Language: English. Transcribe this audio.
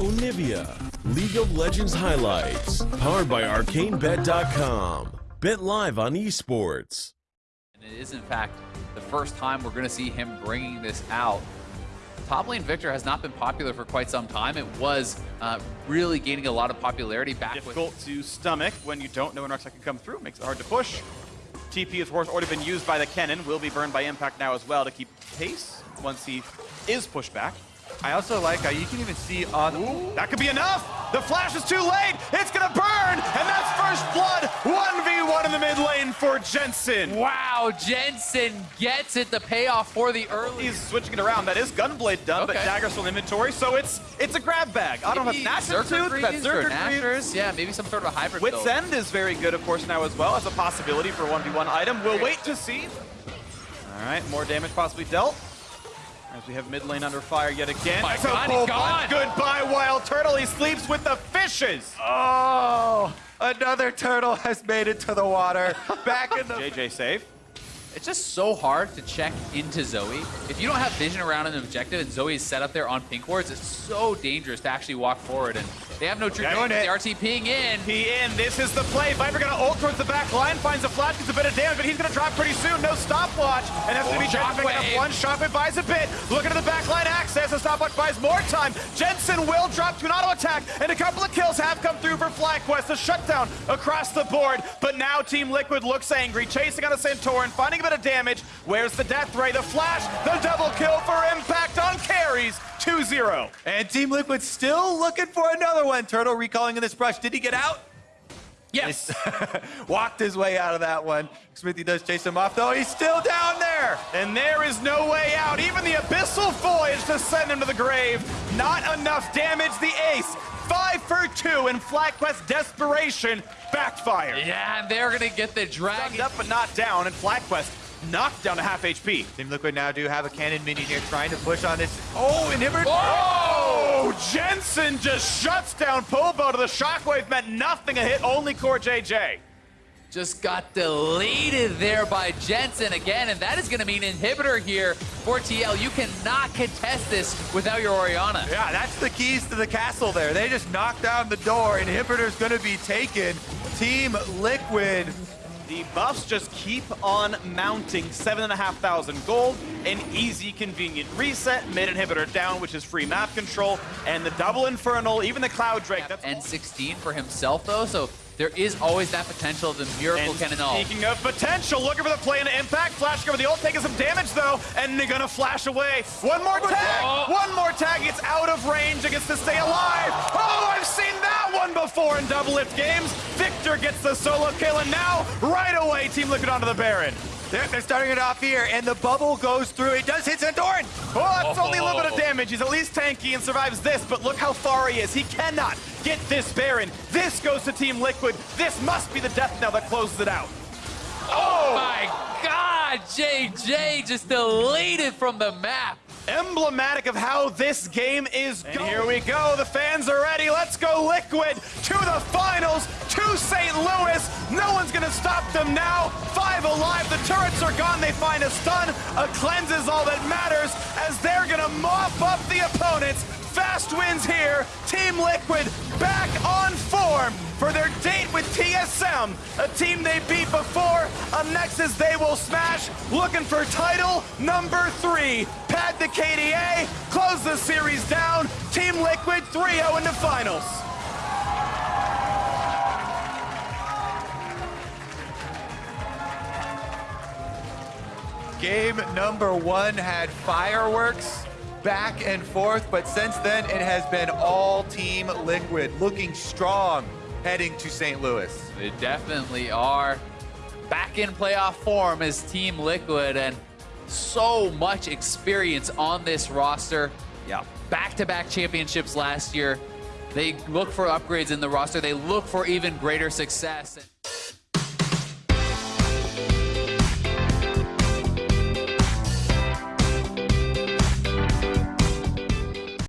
Onivia, League of Legends highlights, powered by ArcaneBet.com. Bet live on esports. And it is, in fact, the first time we're going to see him bringing this out. Top lane Viktor has not been popular for quite some time. It was uh, really gaining a lot of popularity back Difficult with... to stomach when you don't know when Arctic can come through. Makes it hard to push. TP, of course, already been used by the Kennen. Will be burned by Impact now as well to keep pace once he is pushed back. I also like how you can even see on... Ooh, that could be enough! The flash is too late! It's gonna burn! And that's first blood! 1v1 in the mid lane for Jensen! Wow, Jensen gets it, the payoff for the early... He's switching it around. That is Gunblade done, okay. but Dagger's still in inventory, so it's it's a grab bag. I don't know if that's Nashor Tooth, that's Zerker Yeah, maybe some sort of a hybrid Wit's build. End is very good, of course, now as well as a possibility for 1v1 item. We'll wait to see. All right, more damage possibly dealt. As we have mid lane under fire yet again. My That's God, a gone. Goodbye, Wild Turtle. He sleeps with the fishes. Oh, another turtle has made it to the water. Back in the... JJ save. It's just so hard to check into Zoe. If you don't have vision around an objective and Zoe is set up there on pink wards, it's so dangerous to actually walk forward. And they have no true Yeah, vision. doing The it. RT peeing in. He in. This is the play. Viper gonna ult towards the back line, finds a flash, gets a bit of damage, but he's gonna drop pretty soon. No stopwatch. And that's gonna be Jensen picking up Shockwave. one. Shockwave buys a bit. Looking at the back line access. The stopwatch buys more time. Jensen will drop to an auto attack, and a couple of kills have come through for FlyQuest. A shutdown across the board. But now Team Liquid looks angry, chasing on a Santorin, finding a bit of damage. Where's the death ray? The flash, the double kill for impact on carries. 2-0. And Team Liquid still looking for another one. Turtle recalling in this brush. Did he get out? Yes. Walked his way out of that one. Xmithie does chase him off, though. He's still down there. And there is no way out. To send him to the grave. Not enough damage. The ace, five for two, and FlyQuest desperation backfire. yeah, and they're going to get the Stunned up but not down, and FlyQuest knocked down to half HP. Team Liquid now do have a cannon minion here trying to push on this. Oh, inhibitor. Oh, Jensen just shuts down Pobo to the shockwave. Meant nothing. A hit only CoreJJ. Just got deleted there by Jensen again, and that is going to mean inhibitor here for TL. You cannot contest this without your Orianna. Yeah, that's the keys to the castle there. They just knocked down the door. Inhibitor's going to be taken. Team Liquid The buffs just keep on mounting. 7,500 gold, an easy, convenient reset, mid inhibitor down, which is free map control, and the double infernal, even the Cloud Drake. That's N16 for himself, though, so there is always that potential of the Miracle and Kennen ult. speaking of potential, looking for the play into impact. Flash over the ult, taking some damage though, and they're gonna flash away. One more tag, Oh. one more tag. It's out of range. against gets to stay alive. Oh, I've seen that one before in Doublelift games. Viktor gets the solo kill, and now right away, Team Liquid onto the Baron. They're, they're starting it off here, and the bubble goes through. It does hit Santorin. Oh, that's only a little bit of Oh. damage. He's at least tanky and survives this, but look how far he is. He cannot get this Baron. This goes to Team Liquid. This must be the death knell that closes it out. Oh, oh my god, JJ just deleted from the map. emblematic of how this game is and here we go the fans are ready let's go liquid to the finals to st louis no one's gonna stop them now five alive the turrets are gone they find a stun a cleanse is all that matters as they're gonna mop up the opponents fast wins here team liquid back on form for their date with TSM, a team they beat before. a Nexus They Will Smash, looking for title number three. Pad the KDA, close the series down. Team Liquid 3-0 in the finals. Game number one had fireworks back and forth, but since then it has been all Team Liquid looking strong heading to St. Louis. They definitely are back in playoff form as Team Liquid and so much experience on this roster. Yeah. Back-to-back championships last year. They look for upgrades in the roster. They look for even greater success.